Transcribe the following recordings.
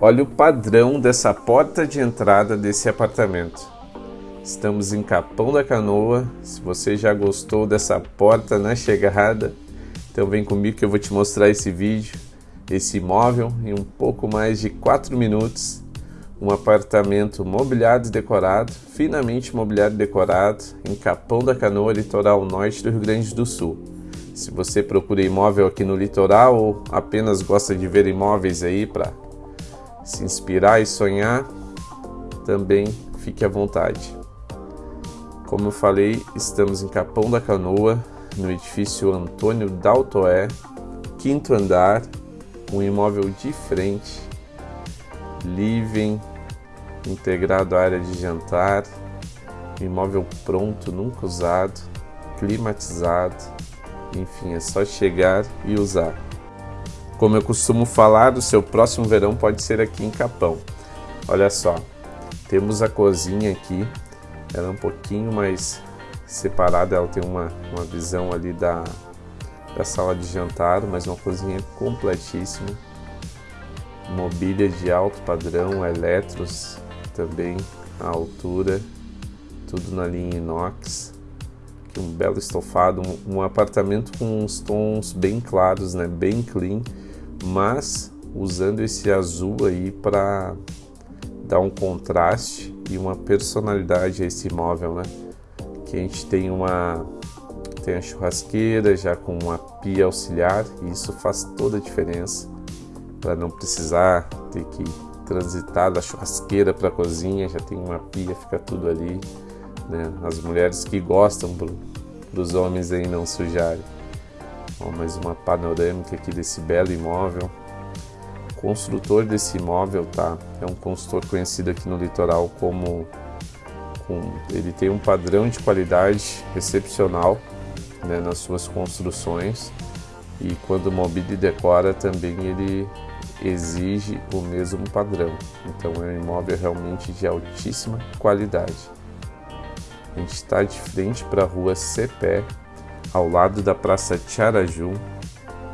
Olha o padrão dessa porta de entrada desse apartamento. Estamos em Capão da Canoa. Se você já gostou dessa porta na chegada, então vem comigo que eu vou te mostrar esse vídeo, esse imóvel em um pouco mais de 4 minutos. Um apartamento mobiliado e decorado, finamente mobiliado e decorado, em Capão da Canoa, litoral norte do Rio Grande do Sul. Se você procura imóvel aqui no litoral ou apenas gosta de ver imóveis aí para se inspirar e sonhar, também fique à vontade. Como eu falei, estamos em Capão da Canoa, no edifício Antônio Daltoé, quinto andar, um imóvel de frente, living, integrado à área de jantar, imóvel pronto, nunca usado, climatizado, enfim, é só chegar e usar. Como eu costumo falar, o seu próximo verão pode ser aqui em Capão. Olha só, temos a cozinha aqui, ela é um pouquinho mais separada, ela tem uma, uma visão ali da, da sala de jantar, mas uma cozinha completíssima. Mobília de alto padrão, eletros também à altura, tudo na linha inox. Aqui um belo estofado, um, um apartamento com uns tons bem claros, né, bem clean mas usando esse azul aí para dar um contraste e uma personalidade a esse imóvel, né? Que a gente tem uma tem a churrasqueira já com uma pia auxiliar e isso faz toda a diferença para não precisar ter que transitar da churrasqueira para a cozinha, já tem uma pia, fica tudo ali, né? As mulheres que gostam para os homens aí não sujarem. Ó, mais uma panorâmica aqui desse belo imóvel. O construtor desse imóvel tá, é um construtor conhecido aqui no litoral como com, ele tem um padrão de qualidade excepcional né, nas suas construções e quando mobília e decora também ele exige o mesmo padrão. Então é um imóvel realmente de altíssima qualidade. A gente está de frente para a rua Cepé, ao lado da Praça Tiaraju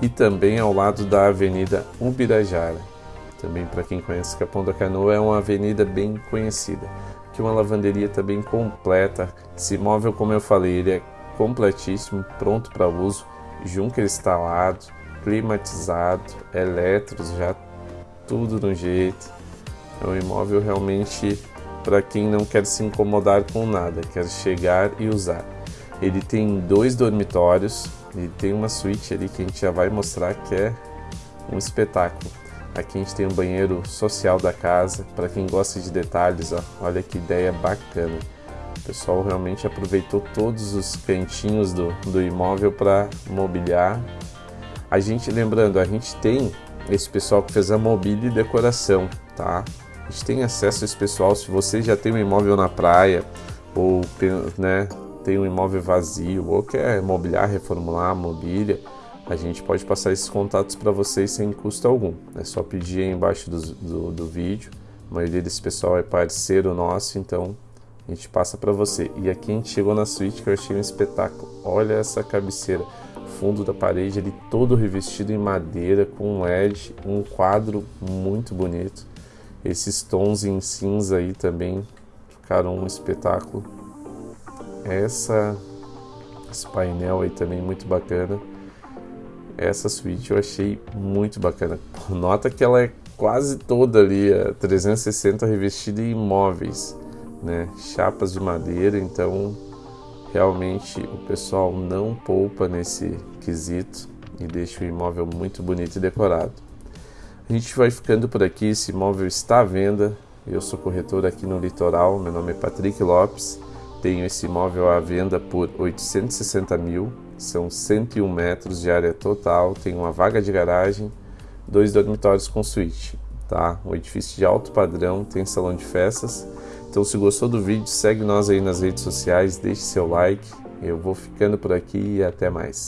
e também ao lado da Avenida Ubirajara. Também para quem conhece Capão da Canoa é uma avenida bem conhecida, que uma lavanderia também completa. Esse imóvel, como eu falei, ele é completíssimo, pronto para uso, junker instalado, climatizado, elétricos, já tudo no jeito. É um imóvel realmente para quem não quer se incomodar com nada, quer chegar e usar. Ele tem dois dormitórios, e tem uma suíte ali que a gente já vai mostrar que é um espetáculo. Aqui a gente tem um banheiro social da casa, para quem gosta de detalhes, ó, olha que ideia bacana. O pessoal realmente aproveitou todos os cantinhos do, do imóvel para mobiliar. A gente, lembrando, a gente tem esse pessoal que fez a mobília e decoração, tá? A gente tem acesso a esse pessoal, se você já tem um imóvel na praia, ou né, tem um imóvel vazio ou quer mobiliar, reformular a mobília, a gente pode passar esses contatos para vocês sem custo algum. É só pedir aí embaixo do, do, do vídeo. A maioria desse pessoal é parceiro nosso, então a gente passa para você. E aqui a gente chegou na suíte que eu achei um espetáculo. Olha essa cabeceira, fundo da parede ele todo revestido em madeira com um LED, um quadro muito bonito. Esses tons em cinza aí também ficaram um espetáculo essa esse painel aí também muito bacana. Essa suíte eu achei muito bacana. Nota que ela é quase toda ali, a 360 revestida em móveis, né? Chapas de madeira, então realmente o pessoal não poupa nesse quesito e deixa o imóvel muito bonito e decorado. A gente vai ficando por aqui, esse imóvel está à venda. Eu sou corretor aqui no Litoral, meu nome é Patrick Lopes. Tenho esse imóvel à venda por 860 mil, são 101 metros de área total, tem uma vaga de garagem, dois dormitórios com suíte, tá? Um edifício de alto padrão, tem salão de festas. Então se gostou do vídeo, segue nós aí nas redes sociais, deixe seu like. Eu vou ficando por aqui e até mais.